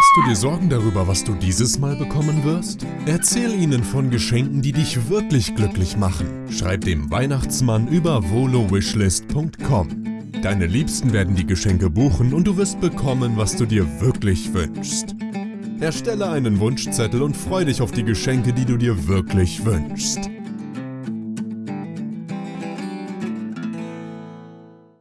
Machst du dir Sorgen darüber, was du dieses Mal bekommen wirst? Erzähl ihnen von Geschenken, die dich wirklich glücklich machen. Schreib dem Weihnachtsmann über volowishlist.com. Deine Liebsten werden die Geschenke buchen und du wirst bekommen, was du dir wirklich wünschst. Erstelle einen Wunschzettel und freu dich auf die Geschenke, die du dir wirklich wünschst.